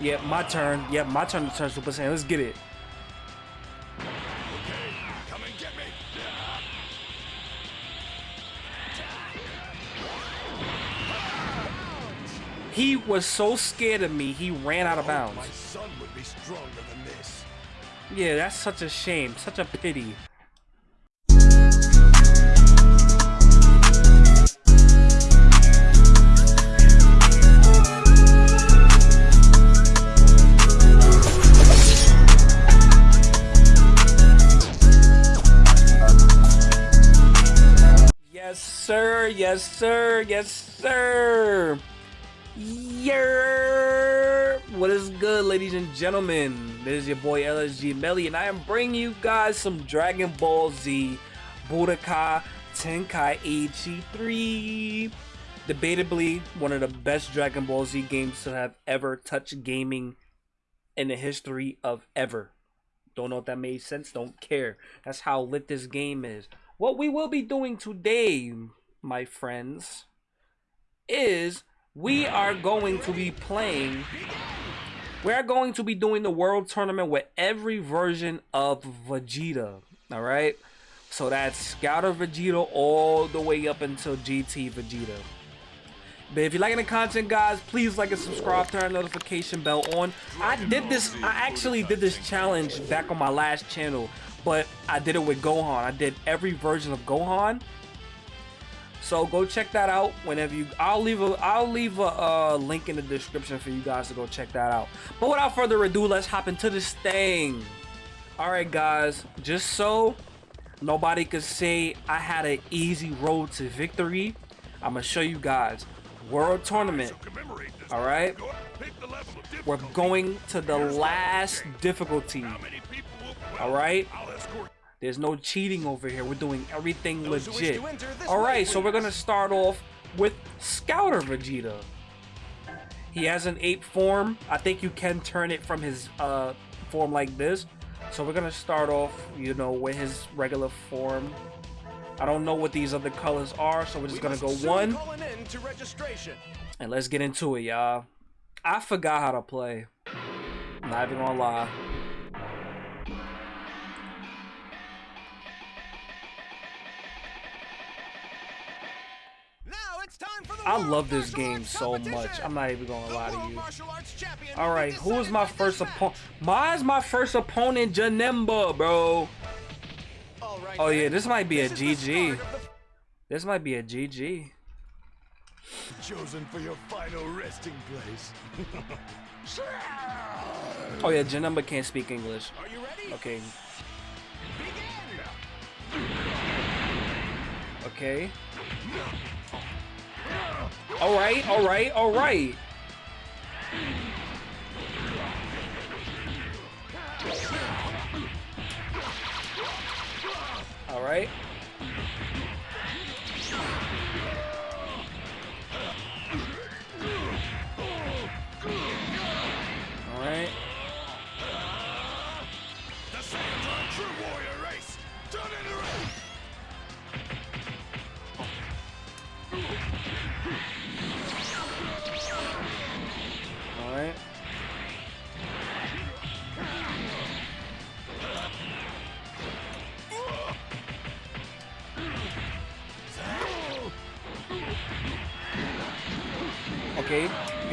Yep, my turn. Yep, my turn to turn Super Saiyan. Let's get it. Come and get me. He was so scared of me, he ran out of bounds. son would be stronger than this. Yeah, that's such a shame. Such a pity. Yes, sir. Yes, sir. Yeah. What is good, ladies and gentlemen? This is your boy LSG Melly, and I am bringing you guys some Dragon Ball Z Budokai Tenkaichi 3. Debatably, one of the best Dragon Ball Z games to have ever touched gaming in the history of ever. Don't know if that made sense. Don't care. That's how lit this game is. What we will be doing today, my friends, is we are going to be playing. We are going to be doing the world tournament with every version of Vegeta. All right. So that's Scouter Vegeta all the way up until GT Vegeta. But if you're liking the content, guys, please like and subscribe, turn notification bell on. I did this, I actually did this challenge back on my last channel, but I did it with Gohan. I did every version of Gohan. So go check that out whenever you. I'll leave a I'll leave a uh, link in the description for you guys to go check that out. But without further ado, let's hop into this thing. All right, guys. Just so nobody could say I had an easy road to victory, I'm gonna show you guys world tournament. All right. We're going to the last difficulty. All right. There's no cheating over here. We're doing everything Those legit. to enter this All right, so we're gonna start off with Scouter Vegeta. He has an ape form. I think you can turn it from his uh, form like this. So we're gonna start off, you know, with his regular form. I don't know what these other colors are, so we're just We gonna go one an end to registration. and let's get into it, y'all. I forgot how to play. Not even gonna lie. I love this game so much. I'm not even gonna lie to you. Martial Arts Champion All right, who is my first opponent? Mine's my first opponent, Janemba, bro. Oh, yeah, this might be a This is the GG. start of the This might be a GG. chosen for your final resting place. Oh yeah, Janemba can't speak English. Are you ready? Okay, okay. All right, all right, all right. All right.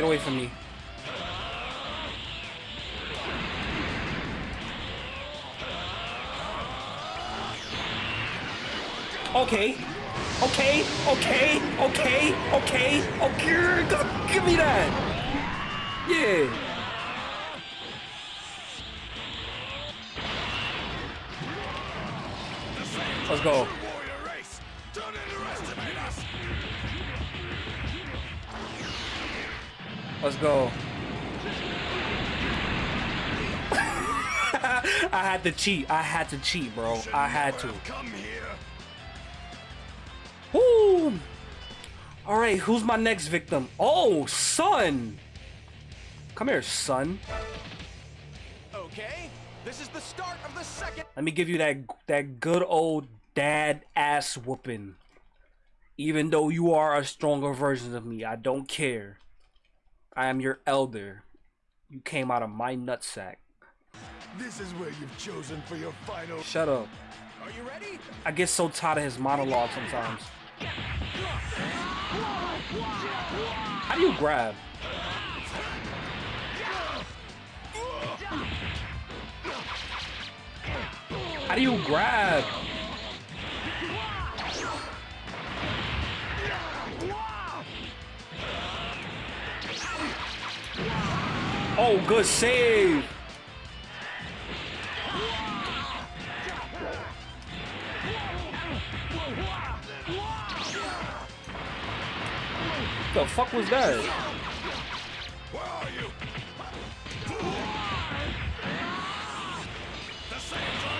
Away from me. Okay, okay, okay, okay, okay, okay, g- give me that. Yeah. Let's go. Go. I had to cheat. I had to cheat, bro. I had to. have Come here. Woo! All right, who's my next victim? Oh, son. Come here, son. Okay, this is the start of the second. Let me give you that that good old dad ass whooping. Even though you are a stronger version of me, I don't care. I am your elder. You came out of my nutsack. This is where you've chosen for your final. Shut up. Are you ready? I get so tired of his monologue sometimes. How do you grab? How do you grab? Oh, good save. What The fuck was that? Where are you?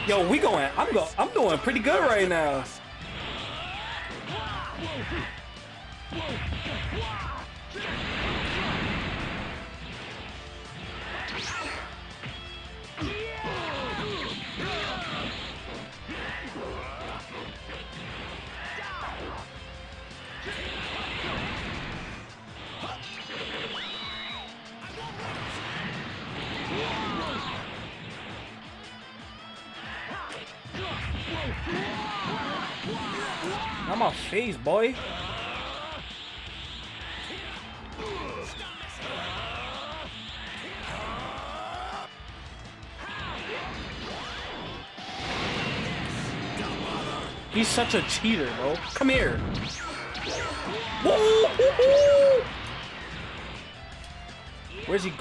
Yo, we going. I'm go. I'm doing pretty good right now. I'm off face, boy. He's such a cheater, bro. Come here. Where's he?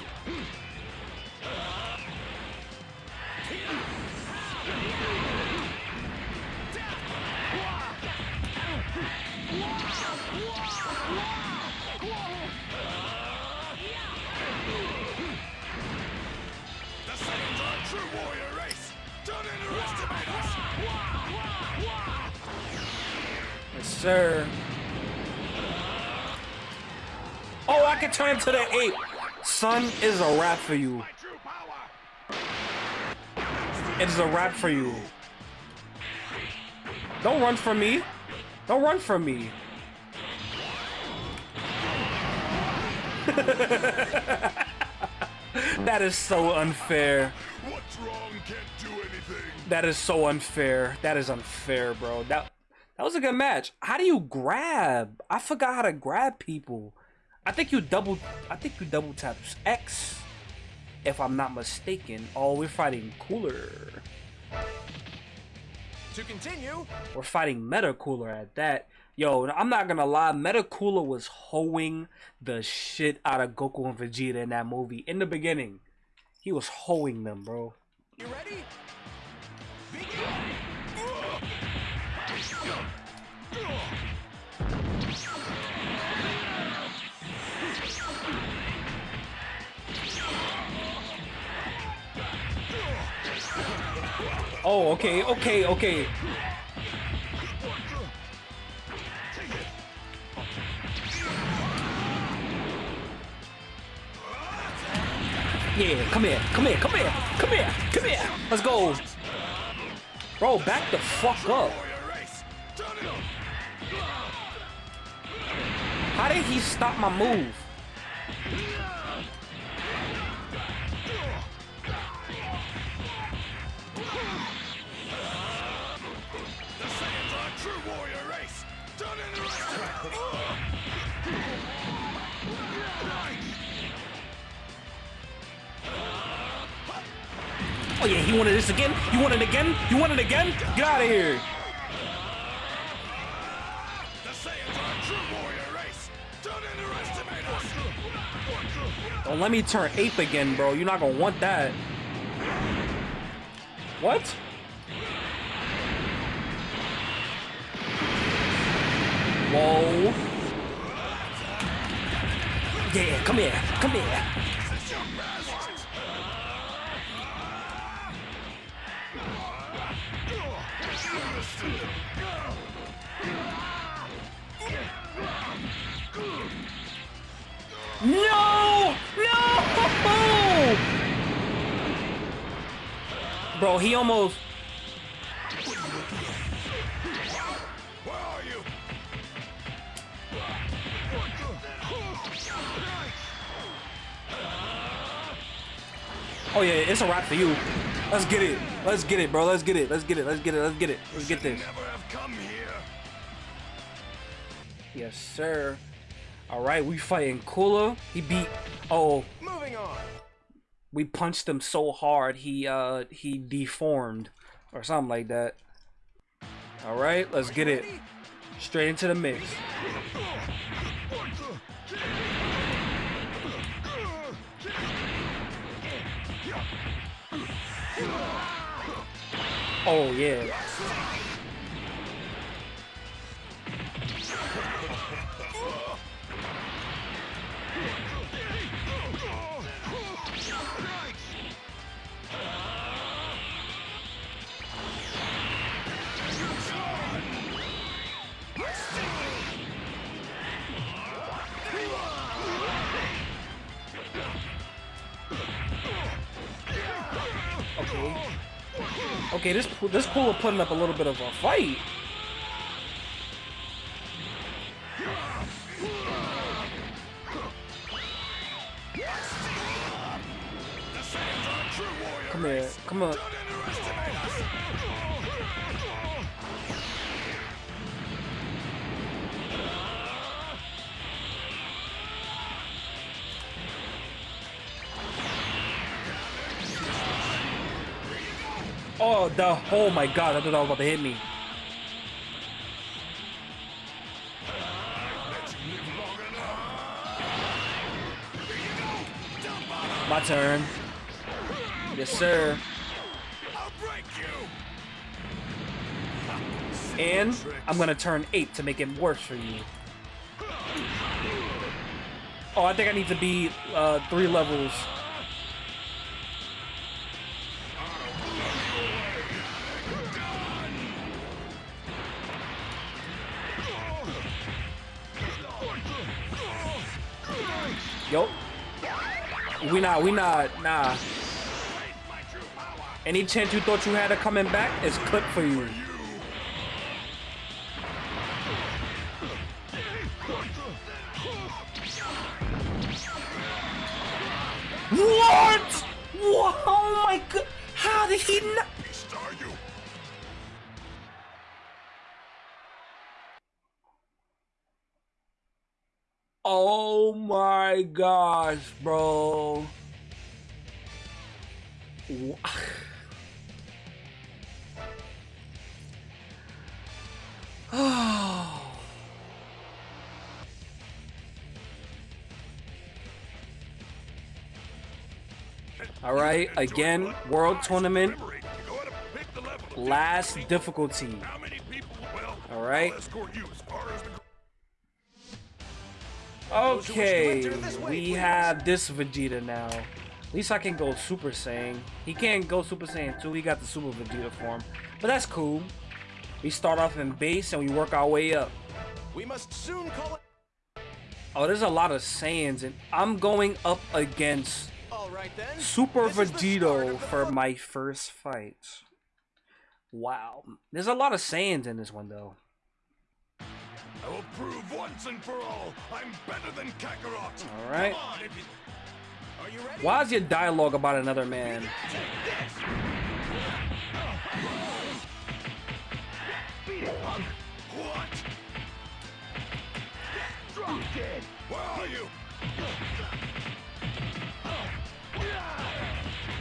Son is a wrap for you. My true power. It is a wrap for you. Don't run from me. Don't run from me. that is so unfair. What's wrong can't do anything. That is so unfair. That is unfair, bro. That that was a good match. How do you grab? I forgot how to grab people. I think you double. I think you double tap X, if I'm not mistaken. Oh, we're fighting Cooler. To continue, We're fighting Meta Cooler at that. Yo, I'm not gonna lie, Meta Cooler was hoeing the shit out of Goku and Vegeta in that movie. In the beginning, he was hoeing them, bro. you ready? Begin. Oh, okay, okay, okay. Yeah, come here, come here, come here, come here, come here. Let's go. Bro, back the fuck up. How did he stop my move? Oh yeah, he wanted this again? You want it again? You want it again? Get out of here. Don't let me turn ape again, bro. You're not gonna want that. What? Whoa. Yeah, come here, come here. Bro, he almost. Oh yeah, it's a wrap for you. Let's get it. Let's get it, bro. Let's get it. Let's get it. Let's get it. Let's get it. Let's get this. Yes, sir. All right, we fighting Cooler. He beat. Oh, Moving on. We punched him so hard he uh he deformed or something like that. All right, let's get it. Straight into the mix. Oh yeah. Okay, this this Cooler putting up a little bit of a fight. Come here, come on. Oh, the oh my god! I thought that was about to hit me. My turn. Yes, sir. And I'm gonna turn eight to make it worse for you. Oh, I think I need to be uh, three levels. We not, we not, nah. Any chance you thought you had of coming back is clipped for you. What? What? Oh my god! How did he not? Oh my gosh, bro. Oh. All right, again, world tournament, Liberate. Go ahead and pick the level of last difficulty. difficulty. How many people? Well, All right. Okay, enter this way, we have this Vegeta now. At least I can go Super Saiyan. He can't go Super Saiyan 2, he got the Super Vegeta form. But that's cool. We start off in base and we work our way up. We must soon call it. Oh, there's a lot of Saiyans and I'm going up against All right then. Super This is the start Vegito for my first fight. Wow. There's a lot of Saiyans in this one though. I will prove once and for all I'm better than Kakarot. All right. Come on, if you- Are you ready? Why is your dialogue about another man? What? Drop dead. Where are you?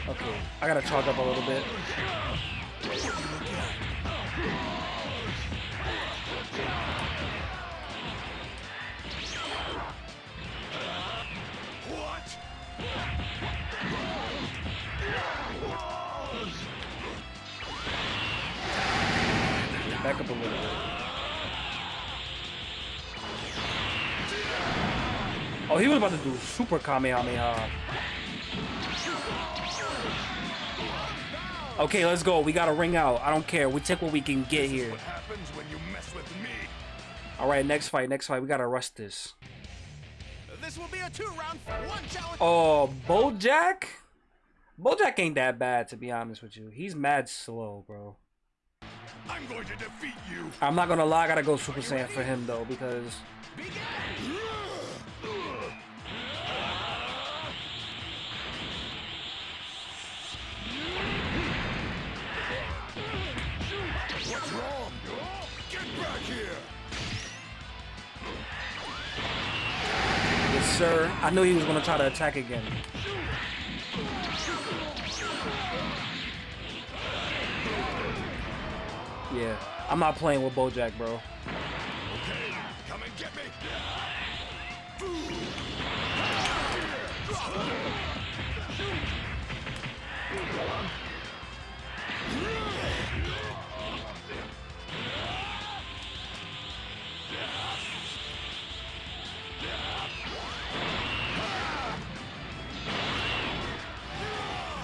Okay, I gotta charge up a little bit. Back up a little bit. Oh, he was about to do super Kamehameha. Okay, let's go. We gotta ring out. I don't care. We take what we can get here. What happens when you mess with me? All right, next fight. Next fight. We gotta rush this. This will be a two-round, one challenge. Oh, Bojack. Bojack ain't that bad, to be honest with you. He's mad slow, bro. I'm going to defeat you. I'm not gonna lie, I gotta go Super Saiyan for him though, because sir. I knew he was gonna try to attack again. Yeah, I'm not playing with Bojack, bro. Okay, come and get me.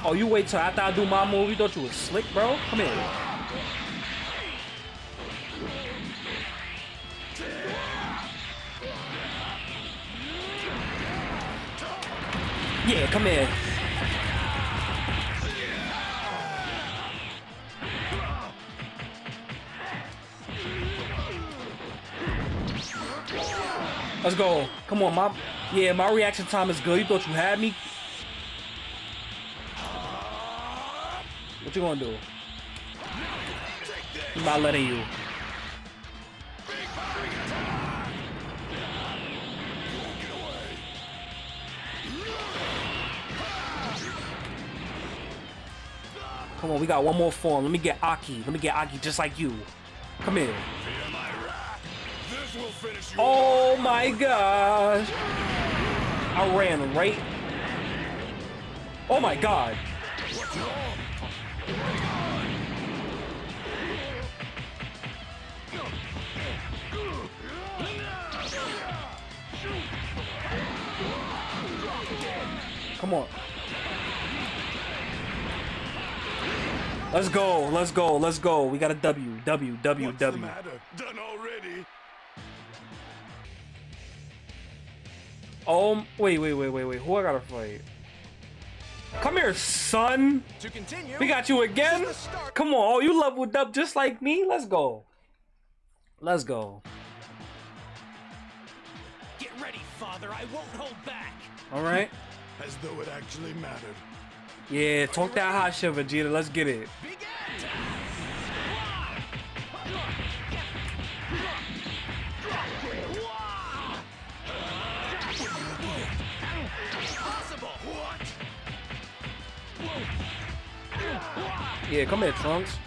Oh, you wait till after I do my move? You thought you was slick, bro? Come here. Yeah, come here. Let's go. Come on, my yeah, my reaction time is good. You thought you had me? What you gonna do? I'm not letting you. Come on, we got one more form. Let me get Aki. Let me get Aki just like you. Come here. Oh my gosh. I ran right. Oh my god. Come on. Let's go. Let's go. Let's go. We got a W. W. W. What's W. matter? Done already? Oh, wait, wait, wait, wait, wait. Who I gotta fight? Come here, son. To continue, We got you again. this is the start. Come on. Oh, you leveled up just like me. Let's go. Let's go. Get ready, father. I won't hold back. All right. As though it actually mattered. Yeah, talk that hot shit, Vegeta. Let's get it. Yeah, come here, Trunks.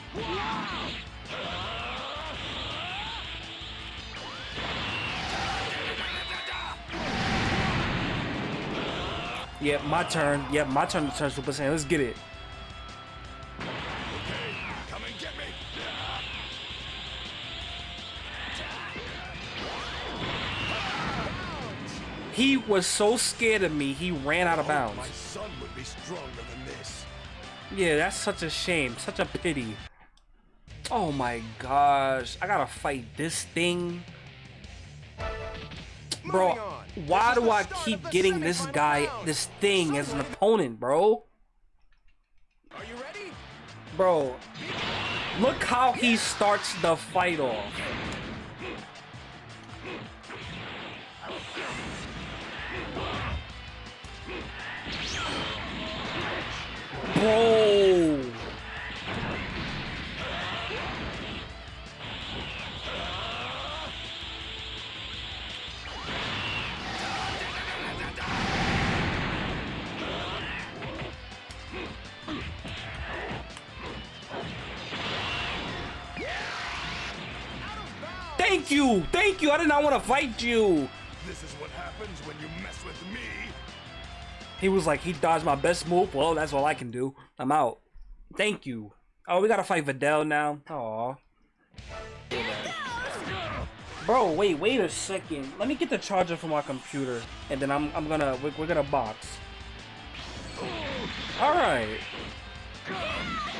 Yeah, my turn. Yeah, my turn to turn Super Saiyan. Let's get it. Okay, come and get me. He was so scared of me, he ran out of My bounds. son would be stronger than this. Yeah, that's such a shame. Such a pity. Oh my gosh. I gotta fight this thing. Bro. Why do I keep getting this guy, this thing as an opponent, bro? Are you ready? Bro, look how he starts the fight off. You. Thank you. I did not want to fight you. This is what happens when you mess with me. He was like, he dodged my best move. Well, that's all I can do. I'm out. Thank you. Oh, we gotta fight Videl now. Aw. Bro, wait, wait a second. Let me get the charger from my computer, and then I'm, I'm gonna, we're, we're gonna box. All right.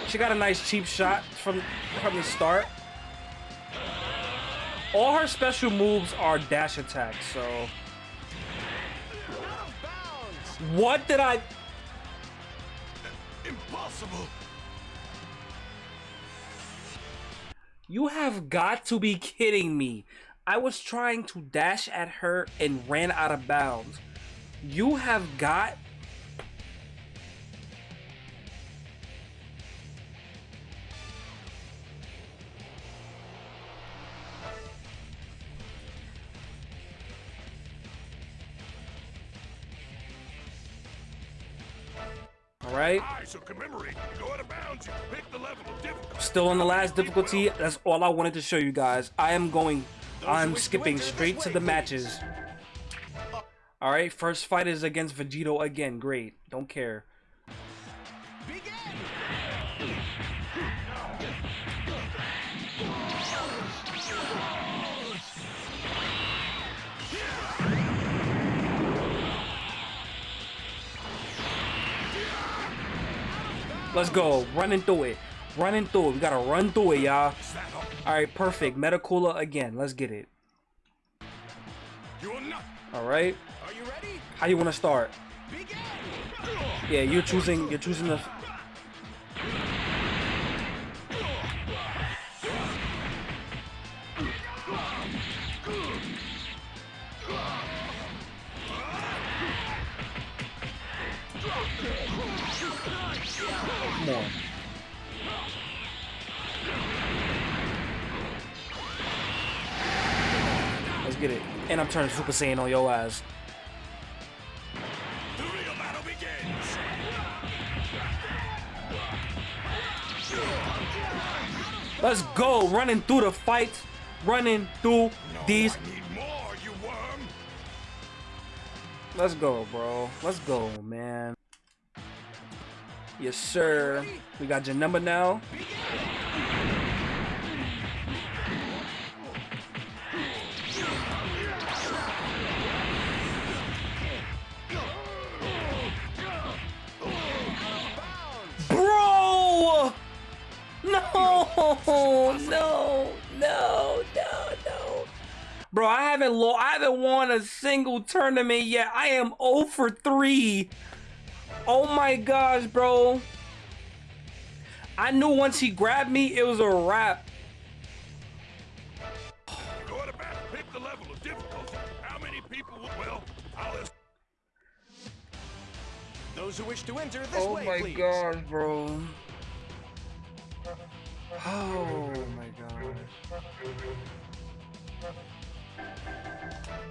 She got a nice cheap shot from from the start. All her special moves are dash attacks, so. Out of bounds. What did I? Impossible. You have got to be kidding me. I was trying to dash at her and ran out of bounds. You have got. Difficulty. Still on the last difficulty. That's all I wanted to show you guys. I am going. I'm skipping straight to the matches. All right. First fight is against Vegito again. Great. Don't care. Let's go. Running through it. Running through it. We gotta run through it, y'all. Is that all? All right. Perfect. Meta Cooler again. Let's get it. All right. Are you ready? How you wanna start? Yeah, you're choosing. You're choosing the. And I'm turning Super Saiyan on your ass. The real battle begins. Let's go. Running through the fights. Running through No, these. More. Let's go, bro. Let's go, man. Yes, sir. We got your number now. No! No! No! No! No! Bro, I haven't lo- I haven't won a single tournament yet. I am 0 for 3. Oh my gosh, bro. I knew once he grabbed me, it was a wrap. Go out of bounds. Pick the level of difficulty. How many people will. Well, I'll ask. Those who wish to enter this Oh way, my please. gosh, bro. Oh my gosh.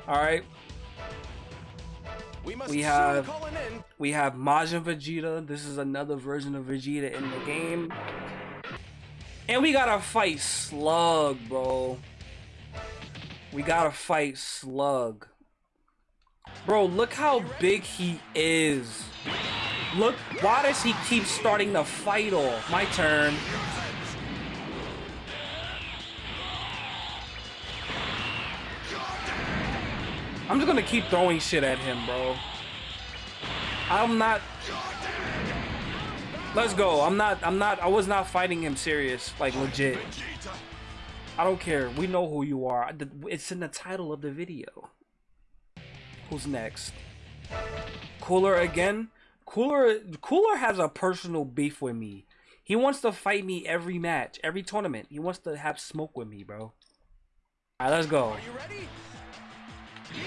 All right, We must We have- we have Majin Vegeta. This is another version of Vegeta in the game. And we gotta fight Slug, bro. We gotta fight Slug. Bro, look how big he is. Look, why does he keep starting the fight off? My turn. I'm just gonna keep throwing shit at him, bro. I'm not. Let's go. I'm not. I'm not. I was not fighting him serious, like legit. I don't care. We know who you are. It's in the title of the video. Who's next? Cooler again? Cooler Cooler has a personal beef with me. He wants to fight me every match, every tournament. He wants to have smoke with me, bro. Alright, let's go. Are you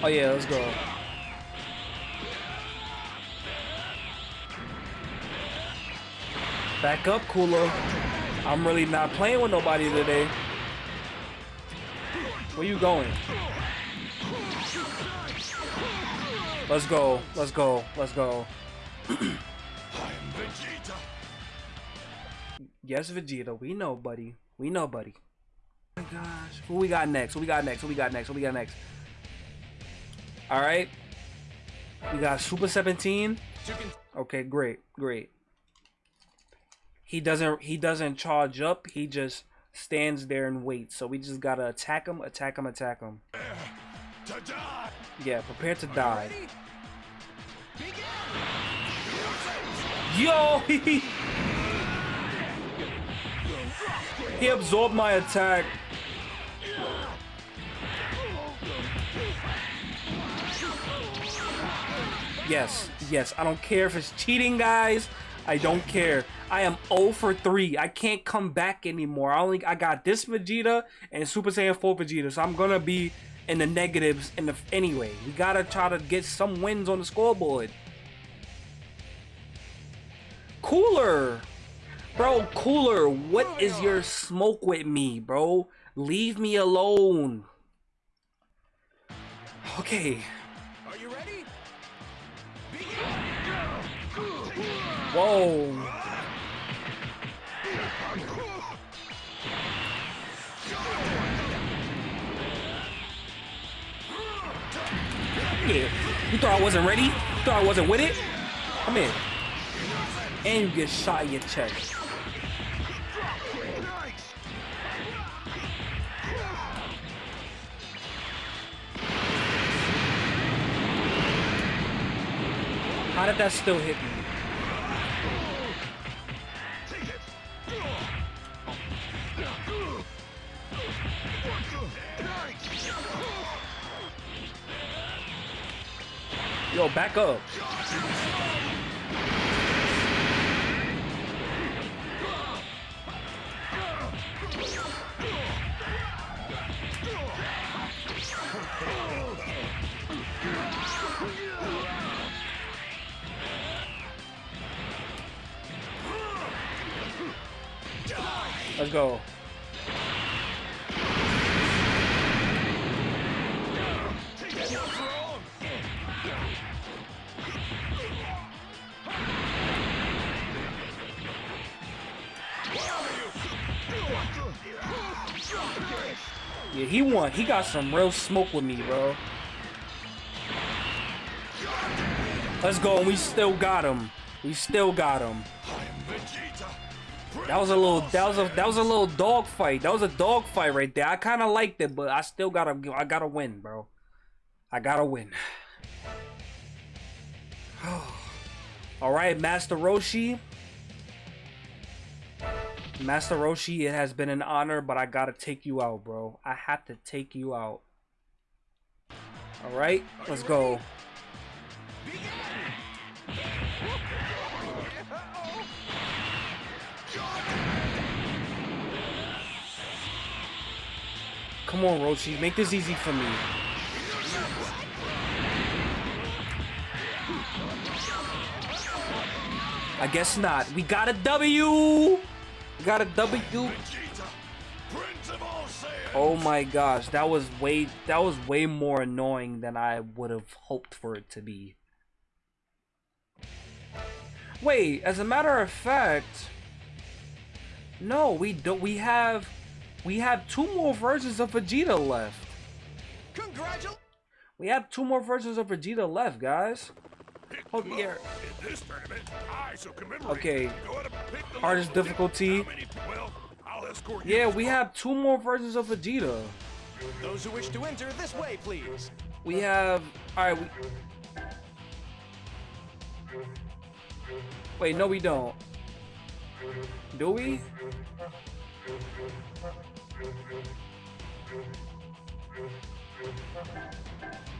Oh yeah, let's go. Back up, Cooler. I'm really not playing with nobody today. Where you going? Let's go. Let's go. Let's go. Vegeta. Yes, Vegeta. We know, buddy. We know, buddy. Oh my gosh. Who we got next? Who we got next? Who we got next? Who we got next? All right. We got Super 17. Okay, great, great. He doesn't he doesn't charge up. He just stands there and waits. So we just gotta attack him, attack him, attack him. Yeah, prepare to die. Yo, he absorbed my attack. Yes, yes. I don't care if it's cheating, guys. I don't care. I am 0 for 3. I can't come back anymore. I only I got this Vegeta and Super Saiyan 4 Vegeta, so I'm gonna be in the negatives in the anyway. We gotta try to get some wins on the scoreboard. Cooler, bro. Cooler. What is your smoke with me, bro? Leave me alone. Okay. Whoa. Yeah. You thought I wasn't ready? You thought I wasn't with it? Come in. And you get shot in your chest. How did that still hit me? Yo, back up. Let's go. He won. He got some real smoke with me, bro. Let's go. And we still got him. We still got him. That was a little. That was a. That was a little dog fight. That was a dog fight right there. I kind of liked it, but I still gotta. I gotta win, bro. I gotta win. All right, Master Roshi. Master Roshi, it has been an honor, but I gotta take you out, bro. I have to take you out. All right, let's go. Come on, Roshi, make this easy for me. I guess not. We got a W. Got a W. Vegeta, Prince of all Saiyans. Oh my gosh, that was way that was way more annoying than I would have hoped for it to be. Wait, as a matter of fact, no, we don't. We have we have two more versions of Vegeta left. Congratulations. We have two more versions of Vegeta left, guys. Pick Oh, them yeah. up. In this tournament, I shall commemorate. Okay. Go ahead and pick them Hardest difficulty. Well, I'll escort Yeah, we have two more versions of Vegeta. Those who wish to enter this way, please. We have. Alright, we. Wait, no, we don't. Do we?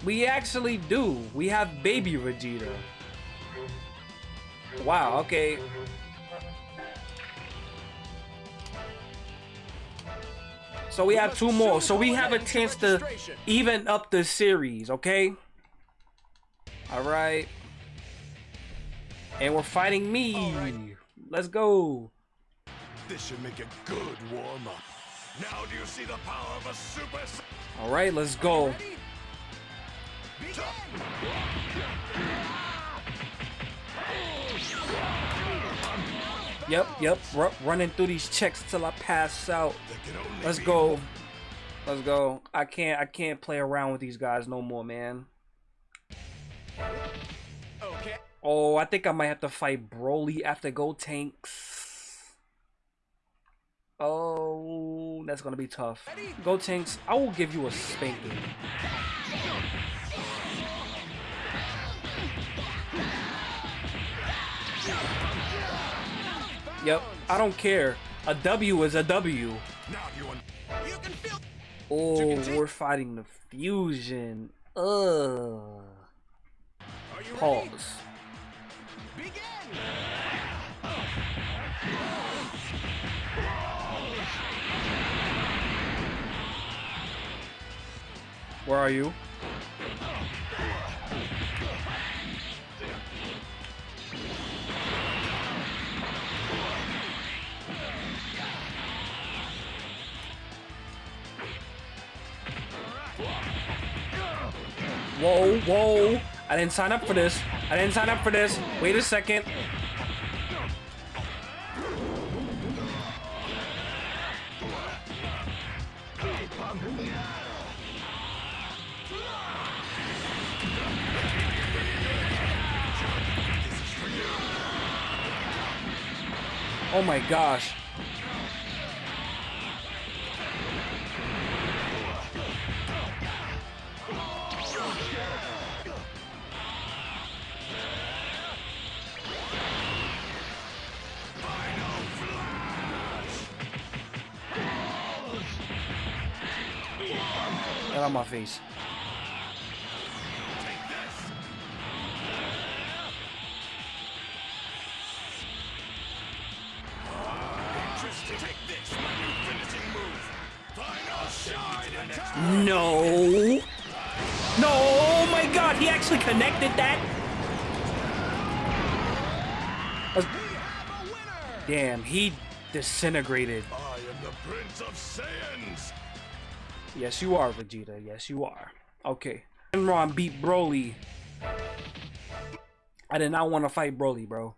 We actually do. We have baby Vegeta. Wow, okay. So we have two more. So we have a chance to even up the series, okay? Alright. And we're fighting me. Let's go. This should make a good warm up. Now do you see the power of a super? Alright, let's go. Ready? Yep, yep. Ru running through these checks till I pass out. Let's go. Let's go. I can't I can't play around with these guys no more, man. Okay. Oh, I think I might have to fight Broly after Gotenks. Oh, that's gonna be tough. Gotenks, I will give you a spanking. Yep. I don't care. A W is a W. Oh, we're fighting the fusion. Ugh. Pause. Where are you? Whoa, whoa. I didn't sign up for this. I didn't sign up for this. Wait a second. Oh my gosh. On my face. No. No, oh my god, he actually connected that. Winner. Damn, he disintegrated. I am the Prince of Saiyans. Yes, you are, Vegeta. Yes, you are. Okay. Enron beat Broly. I did not want to fight Broly, bro.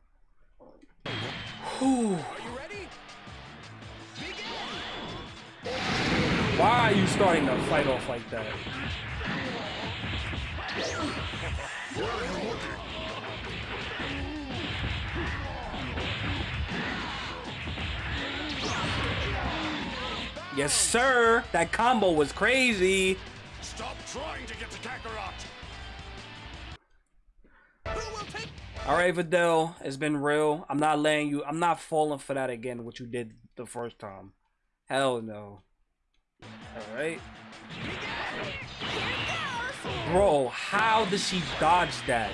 Whew. Why are you starting to fight off like that? Yes, sir. That combo was crazy. Stop trying to get to Kakarot. Who will take? All right, Videl, it's been real. I'm not letting you. I'm not falling for that again. What you did the first time. Hell no. All right, bro. How did she dodge that?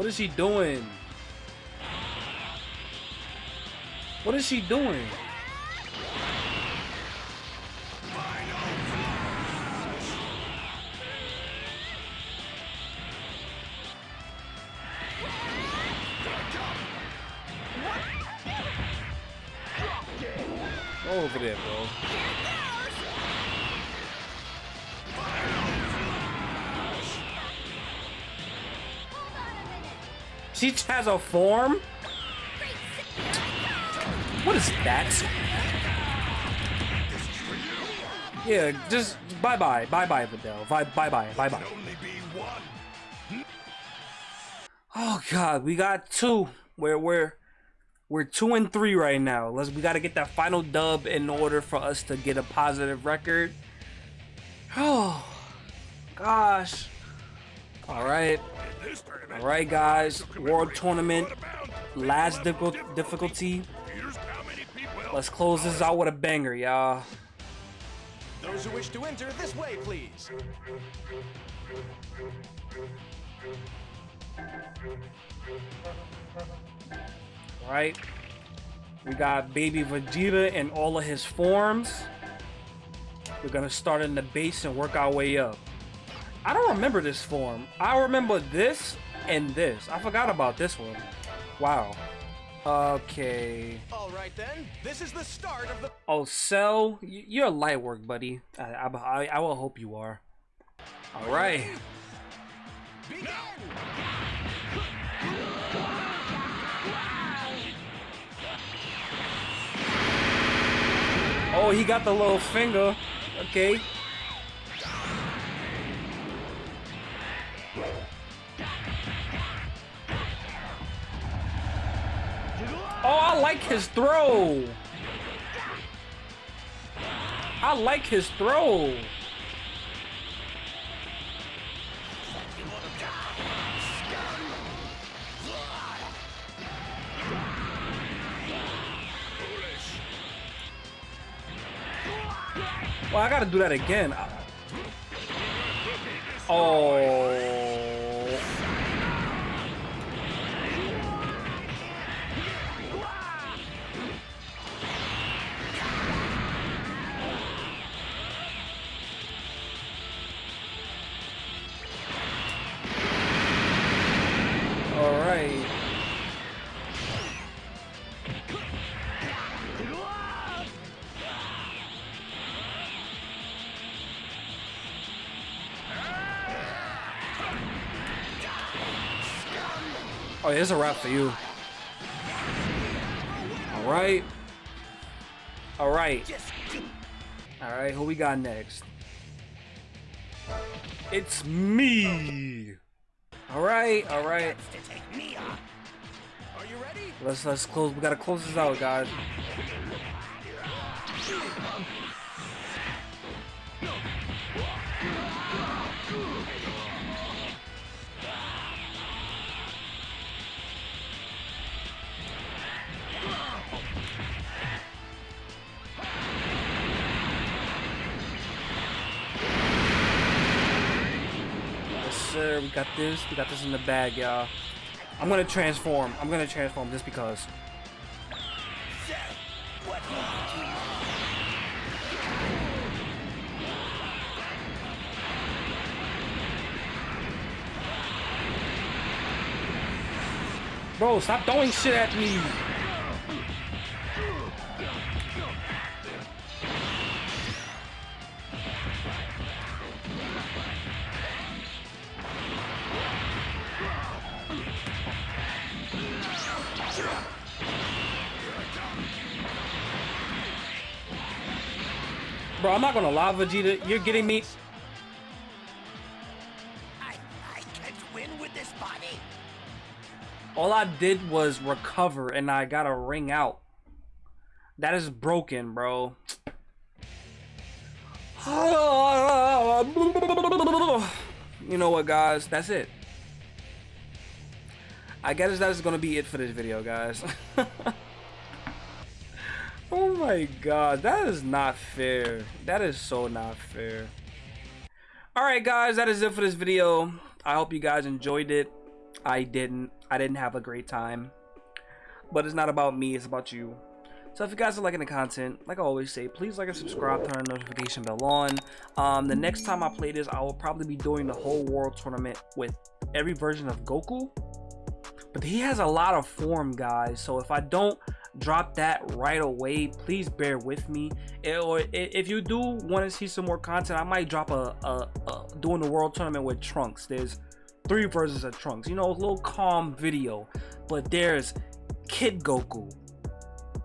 What is she doing? What is she doing? Over there, bro. She has a form? What is that? Yeah, just bye bye, bye bye, Videl. Bye bye bye, bye bye. Only be one. Oh god, we got two. We're we're we're two and three right now. Let's we gotta get that final dub in order for us to get a positive record. Oh gosh. Alright. In tournament, Alright guys. World tournament. Last difficult difficulty. Here's how many people. Let's close this out with a banger, y'all. Those who wish to enter this way, please. Right? We got baby Vegeta in all of his forms. We're gonna start in the base and work our way up. I don't remember this form. I remember this and this. I forgot about this one. Wow. Okay. All right then. This is the start of the. Oh, Cell, you're a light work, buddy. I, I, I, will hope you are. All right. Begin. Oh, he got the little finger. Okay. Oh, I like his throw. I like his throw. Well, I gotta do that again. Oh. All right. Oh, here's a wrap for you. All right. All right. All right, who we got next? It's me. All right, all right. To take me on. Are you ready? Let's let's close. We gotta close this out, guys. Got this. We got this in the bag, y'all. I'm gonna transform. I'm gonna transform just because. Bro, stop throwing shit at me. Bro, I'm not gonna lie, Vegeta. You're getting me. I, I can't win with this body. All I did was recover and I got a ring out. That is broken, bro. You know what, guys? That's it. I guess that is going to be it for this video, guys. oh my god, that is not fair. That is so not fair. Alright, guys, that is it for this video. I hope you guys enjoyed it. I didn't. I didn't have a great time. But it's not about me, it's about you. So if you guys are liking the content, like I always say, please like and subscribe, turn the notification bell on. Um, the next time I play this, I will probably be doing the whole world tournament with every version of Goku. But he has a lot of form, guys. So if I don't drop that right away, please bear with me. Eh, Or i- if you do want to see some more content, I might drop a, a, a doing the world tournament with Trunks. There's three versions of Trunks. You know, a little calm video. But there's Kid Goku,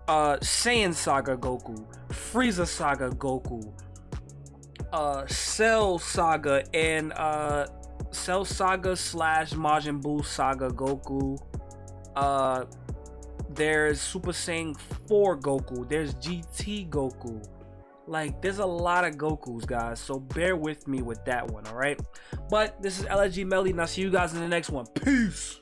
uh, Saiyan Saga Goku, Frieza Saga Goku, uh, Cell Saga, and uh, Cell Saga slash Majin Buu Saga Goku. Uh, there's Super Saiyan 4 Goku. There's GT Goku. Like, there's a lot of Gokus, guys. So bear with me with that one, all right? But this is LG Melly, and I'll see you guys in the next one. Peace.